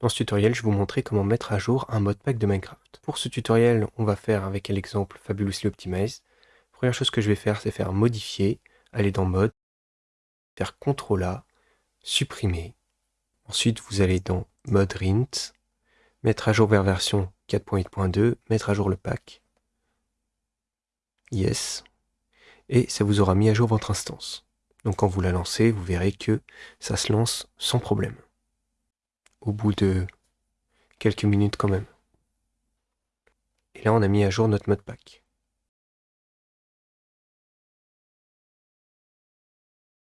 Dans ce tutoriel, je vais vous montrer comment mettre à jour un modpack de Minecraft. Pour ce tutoriel, on va faire avec l'exemple Fabulously Optimized. Première chose que je vais faire, c'est faire modifier, aller dans mode, faire CTRL A, supprimer. Ensuite, vous allez dans mode rint, mettre à jour vers version 4.8.2, mettre à jour le pack. Yes. Et ça vous aura mis à jour votre instance. Donc quand vous la lancez, vous verrez que ça se lance sans problème. Au bout de quelques minutes quand même. Et là, on a mis à jour notre mode pack.